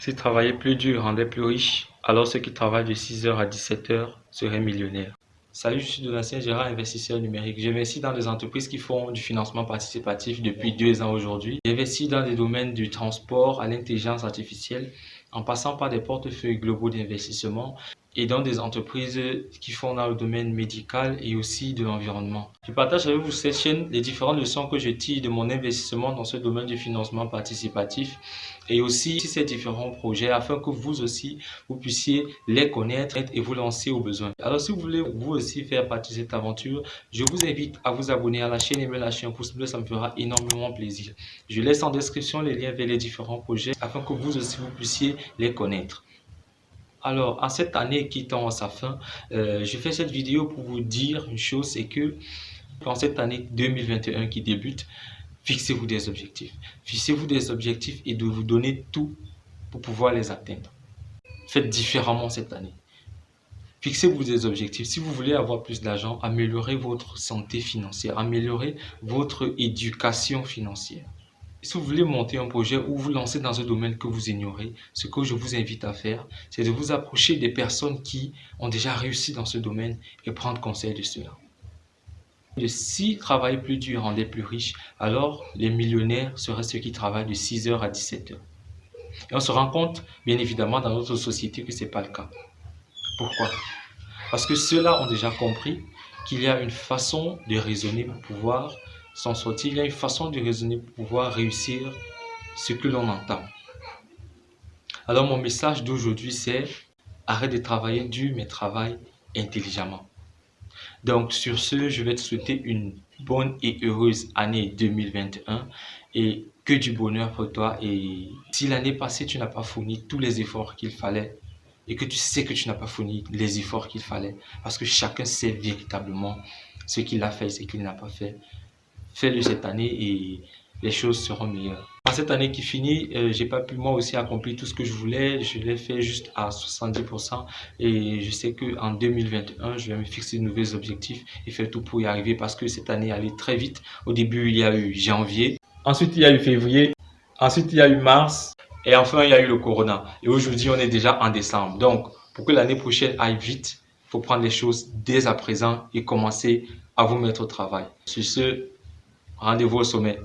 Si travailler plus dur rendait plus riche, alors ceux qui travaillent de 6h à 17h seraient millionnaires. Salut, je suis Donatien Gérard, investisseur numérique. J'investis dans des entreprises qui font du financement participatif depuis deux ans aujourd'hui. J'investis dans des domaines du transport à l'intelligence artificielle en passant par des portefeuilles globaux d'investissement et dans des entreprises qui font dans le domaine médical et aussi de l'environnement. Je partage avec vous cette chaîne les différentes leçons que je tire de mon investissement dans ce domaine du financement participatif et aussi ces différents projets afin que vous aussi, vous puissiez les connaître et vous lancer au besoin. Alors si vous voulez vous aussi faire partie de cette aventure, je vous invite à vous abonner à la chaîne et me lâcher un pouce bleu, ça me fera énormément plaisir. Je laisse en description les liens vers les différents projets afin que vous aussi vous puissiez les connaître. Alors, en cette année qui tend à sa fin, euh, je fais cette vidéo pour vous dire une chose, c'est que en cette année 2021 qui débute, fixez-vous des objectifs. Fixez-vous des objectifs et de vous donner tout pour pouvoir les atteindre. Faites différemment cette année. Fixez-vous des objectifs. Si vous voulez avoir plus d'argent, améliorez votre santé financière, améliorez votre éducation financière. Si vous voulez monter un projet ou vous lancer dans un domaine que vous ignorez, ce que je vous invite à faire, c'est de vous approcher des personnes qui ont déjà réussi dans ce domaine et prendre conseil de cela. Si travailler plus dur rendait plus riche, alors les millionnaires seraient ceux qui travaillent de 6h à 17h. Et on se rend compte, bien évidemment, dans notre société que ce n'est pas le cas. Pourquoi? Parce que ceux-là ont déjà compris qu'il y a une façon de raisonner pour pouvoir s'en sortir, il y a une façon de raisonner pour pouvoir réussir ce que l'on entend? Alors mon message d'aujourd'hui c'est arrête de travailler dur mais travaille intelligemment. Donc sur ce, je vais te souhaiter une bonne et heureuse année 2021 et que du bonheur pour toi. Et si l'année passée tu n'as pas fourni tous les efforts qu'il fallait et que tu sais que tu n'as pas fourni les efforts qu'il fallait parce que chacun sait véritablement ce qu'il a fait et ce qu'il n'a pas fait fais-le cette année et les choses seront meilleures. En cette année qui finit, euh, j'ai pas pu moi aussi accomplir tout ce que je voulais. Je l'ai fait juste à 70% et je sais que en 2021, je vais me fixer de nouveaux objectifs et faire tout pour y arriver parce que cette année allait très vite. Au début, il y a eu janvier. Ensuite, il y a eu février. Ensuite, il y a eu mars. Et enfin, il y a eu le corona. Et aujourd'hui, on est déjà en décembre. Donc, pour que l'année prochaine aille vite, faut prendre les choses dès à présent et commencer à vous mettre au travail. Sur ce, Rendez-vous au sommet.